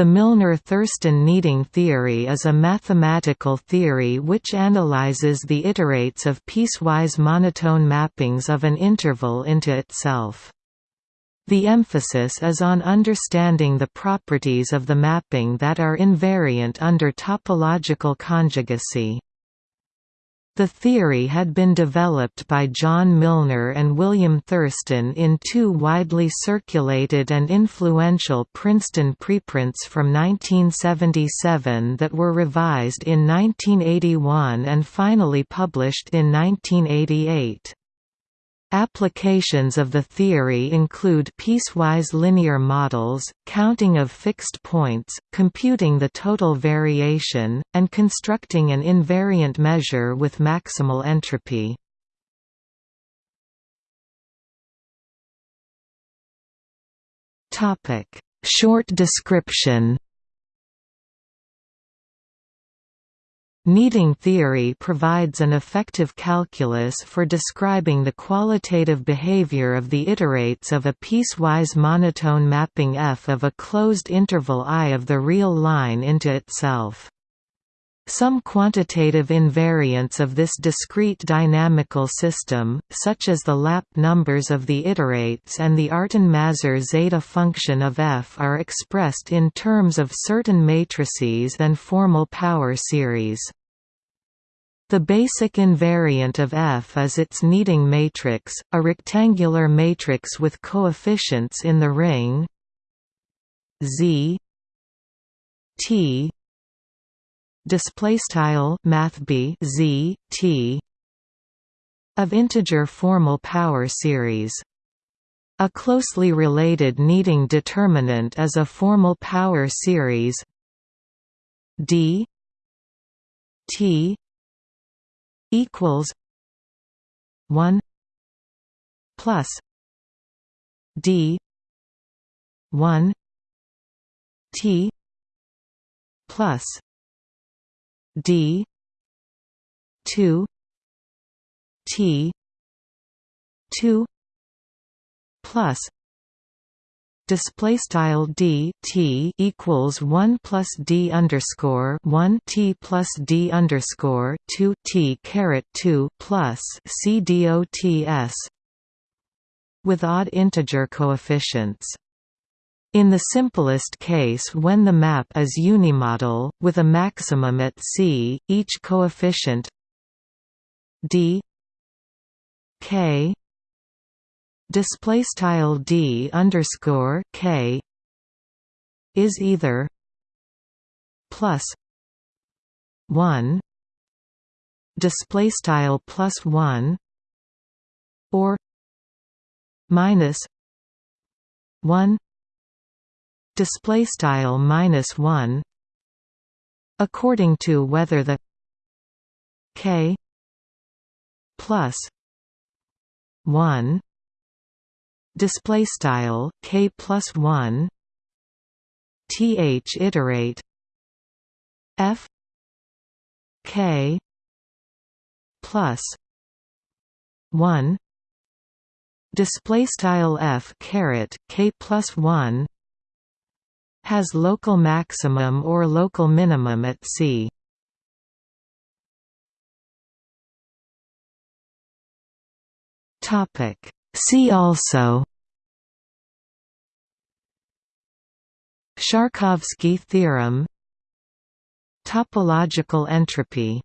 The Milnor–Thurston kneading theory is a mathematical theory which analyzes the iterates of piecewise monotone mappings of an interval into itself. The emphasis is on understanding the properties of the mapping that are invariant under topological conjugacy. The theory had been developed by John Milnor and William Thurston in two widely circulated and influential Princeton preprints from 1977 that were revised in 1981 and finally published in 1988. Applications of the theory include piecewise linear models, counting of fixed points, computing the total variation, and constructing an invariant measure with maximal entropy. Short description Kneading theory provides an effective calculus for describing the qualitative behavior of the iterates of a piecewise monotone mapping F of a closed interval I of the real line into itself. Some quantitative invariants of this discrete dynamical system, such as the lap numbers of the iterates and the Artin-Mazur zeta function of F are expressed in terms of certain matrices and formal power series. The basic invariant of F is its kneading matrix, a rectangular matrix with coefficients in the ring Z T display style math b z t of integer formal power series. A closely related kneading determinant is a formal power series d t equals 1 plus d 1 t plus d 2 t 2 plus. Display style d t equals 1 plus d underscore 1 t plus d underscore 2 t caret 2 plus c dots with odd integer coefficients in the simplest case when the map is unimodal, with a maximum at C, each coefficient d k display style d underscore k is either plus one display style plus one or minus one display style minus 1 according to whether the k plus 1 display style k plus 1 th iterate f k plus 1 display style f caret k plus 1 has local maximum or local minimum at C. Topic See also Sharkovsky theorem Topological entropy